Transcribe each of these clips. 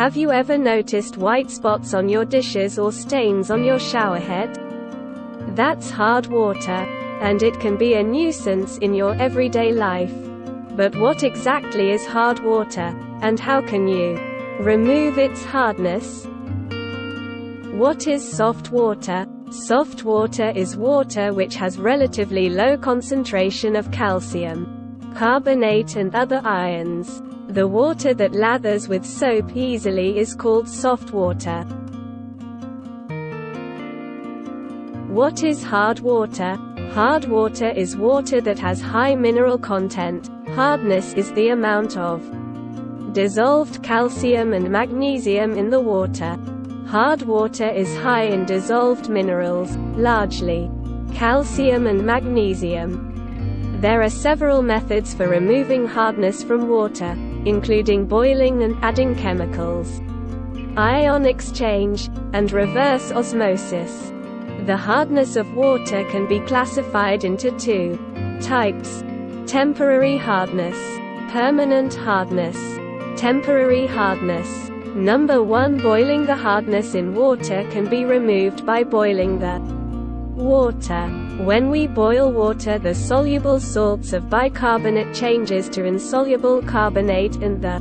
Have you ever noticed white spots on your dishes or stains on your showerhead? That's hard water. And it can be a nuisance in your everyday life. But what exactly is hard water? And how can you remove its hardness? What is soft water? Soft water is water which has relatively low concentration of calcium, carbonate and other ions. The water that lathers with soap easily is called soft water. What is hard water? Hard water is water that has high mineral content. Hardness is the amount of dissolved calcium and magnesium in the water. Hard water is high in dissolved minerals, largely calcium and magnesium. There are several methods for removing hardness from water, including boiling and adding chemicals, ion exchange, and reverse osmosis. The hardness of water can be classified into two types temporary hardness, permanent hardness, temporary hardness. Number 1 Boiling the hardness in water can be removed by boiling the water. When we boil water the soluble salts of bicarbonate changes to insoluble carbonate and the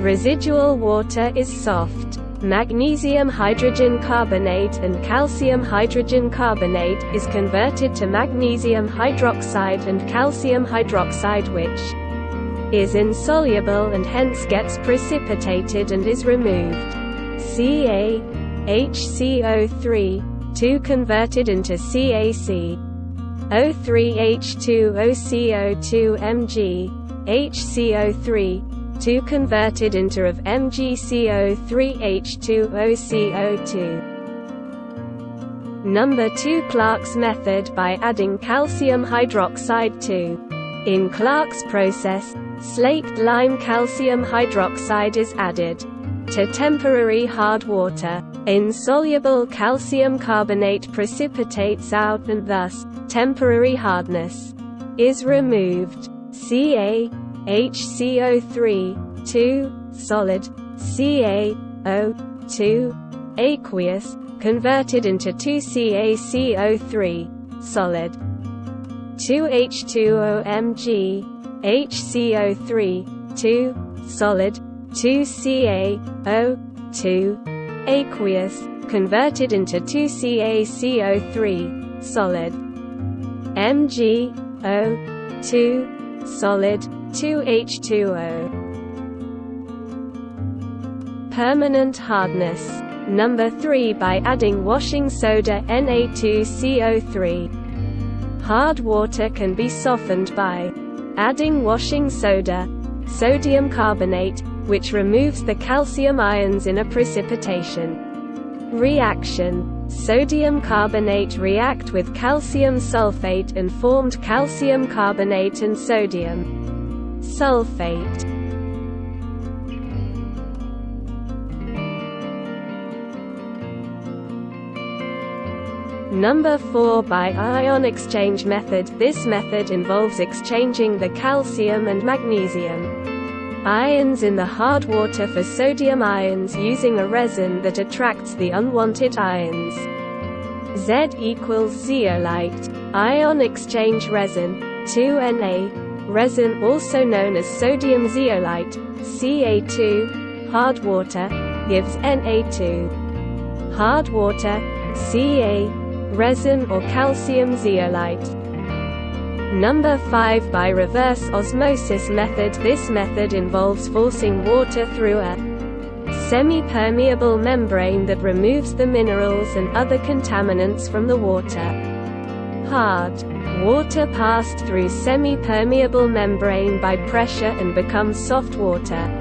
residual water is soft. Magnesium hydrogen carbonate and calcium hydrogen carbonate is converted to magnesium hydroxide and calcium hydroxide which is insoluble and hence gets precipitated and is removed. Ca HCO3 2 converted into CaC O3H2OCO2 Mg HCO3 2 converted into of MgCO3H2OCO2 Number 2 Clark's method by adding calcium hydroxide to. In Clark's process, slaked lime calcium hydroxide is added to temporary hard water. Insoluble calcium carbonate precipitates out and thus, temporary hardness is removed. Ca HCO3 2 solid CaO2 aqueous converted into 2CaCO3 solid 2H2OMg HCO3 2 solid 2CaO2 aqueous converted into 2CaCO3 solid. MgO2 solid 2H2O Permanent hardness Number 3 by adding washing soda Na2CO3 Hard water can be softened by adding washing soda, sodium carbonate, which removes the calcium ions in a precipitation reaction. Sodium carbonate react with calcium sulfate and formed calcium carbonate and sodium sulfate. Number 4 by ion exchange method This method involves exchanging the calcium and magnesium ions in the hard water for sodium ions using a resin that attracts the unwanted ions. Z equals zeolite. Ion exchange resin 2Na resin also known as sodium zeolite Ca2 hard water gives Na2 hard water Ca resin or calcium zeolite. Number 5 By reverse osmosis method This method involves forcing water through a semi-permeable membrane that removes the minerals and other contaminants from the water. Hard water passed through semi-permeable membrane by pressure and becomes soft water.